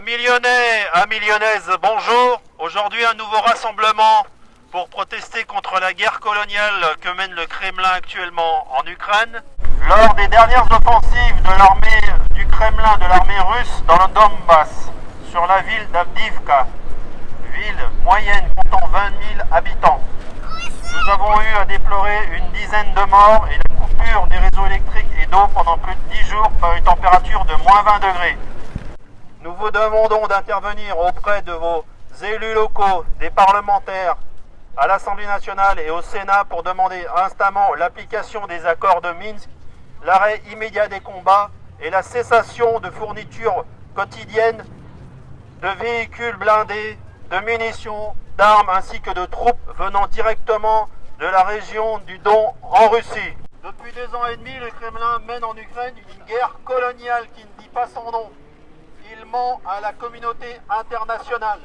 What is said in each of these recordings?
Amis lyonnaises, bonjour. Aujourd'hui, un nouveau rassemblement pour protester contre la guerre coloniale que mène le Kremlin actuellement en Ukraine. Lors des dernières offensives de l'armée du Kremlin, de l'armée russe dans le Donbass, sur la ville d'Avdivka, ville moyenne comptant 20 000 habitants, nous avons eu à déplorer une dizaine de morts et la coupure des réseaux électriques et d'eau pendant plus de 10 jours par une température de moins 20 degrés. Nous vous demandons d'intervenir auprès de vos élus locaux, des parlementaires, à l'Assemblée nationale et au Sénat pour demander instamment l'application des accords de Minsk, l'arrêt immédiat des combats et la cessation de fournitures quotidiennes de véhicules blindés, de munitions, d'armes ainsi que de troupes venant directement de la région du Don en Russie. Depuis deux ans et demi, le Kremlin mène en Ukraine une guerre coloniale qui ne dit pas son nom à la communauté internationale.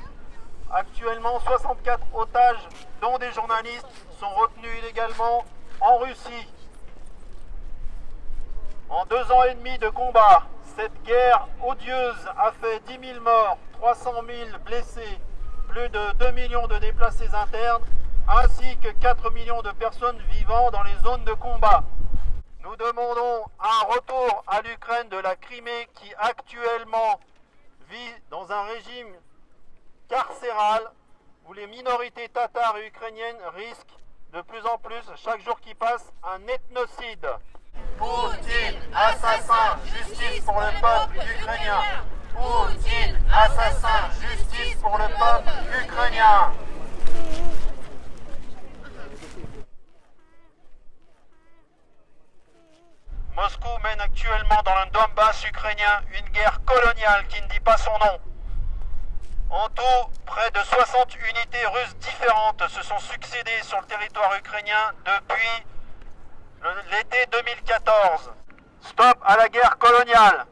Actuellement, 64 otages, dont des journalistes, sont retenus illégalement en Russie. En deux ans et demi de combat, cette guerre odieuse a fait 10 000 morts, 300 000 blessés, plus de 2 millions de déplacés internes, ainsi que 4 millions de personnes vivant dans les zones de combat. Nous demandons un retour à l'Ukraine de la Crimée qui actuellement vit dans un régime carcéral où les minorités tatares et ukrainiennes risquent de plus en plus, chaque jour qui passe, un ethnocide. Poutine, assassin, justice pour le peuple ukrainien. Poutine, assassin, justice pour le peuple ukrainien. Mène actuellement dans le Donbass ukrainien une guerre coloniale qui ne dit pas son nom. En tout, près de 60 unités russes différentes se sont succédées sur le territoire ukrainien depuis l'été 2014. Stop à la guerre coloniale.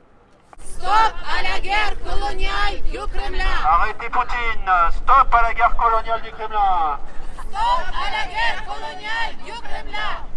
Stop à la guerre coloniale du Kremlin. Arrêtez Poutine. Stop à la guerre coloniale du Kremlin. Stop à la guerre coloniale du Kremlin